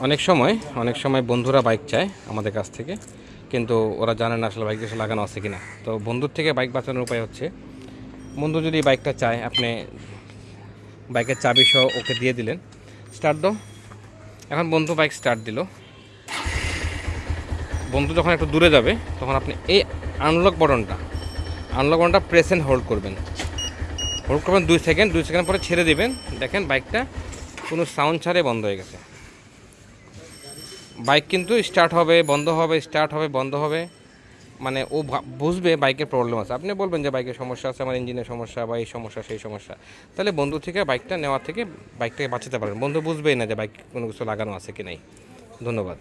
অনেক সময় অনেক সময় বন্ধুরা বাইক চায় আমাদের কাছ থেকে, কিন্তু ওরা জানে না আসলে বাইক লাগানো আছে কিনা। তো বন্ধুর থেকে বাইক বাঁচানোর উপায় হচ্ছে, বন্ধু যদি বাইকটা চায়, আপনি বাইকের চাবি সহ ওকে দিয়ে দিলেন স্টার্ট দাও। এখন বন্ধু বাইক স্টার্ট দিল। বন্ধু যখন একটু দূরে যাবে, তখন আপনি এই আনলক বটনটা আনলক বটনটা প্রেস অ্যান্ড হোল্ড করবেন। হোল্ড করবেন দুই সেকেন্ড দুই সেকেন্ড পরে ছেড়ে দিবেন। দেখেন বাইকটা কোনো সাউন্ড ছাড়ে বন্ধ হয়ে গেছে। বাইক কিন্তু স্টার্ট হবে, বন্ধ হবে স্টার্ট হবে, বন্ধ হবে। মানে ও বুঝবে বাইকের প্রবলেম আছে। আপনি বলবেন যে বাইকের সমস্যা আছে, আমার ইঞ্জিনের সমস্যা বা এই সমস্যা, সেই সমস্যা। তাহলে বন্ধু থেকে বাইকটা নেওয়ার থেকে বাইকটাকে বাঁচাতে পারবেন বন্ধু বুঝবেই না যে বাইক কোনো কিছু লাগানো আছে কি নাই। ধন্যবাদ।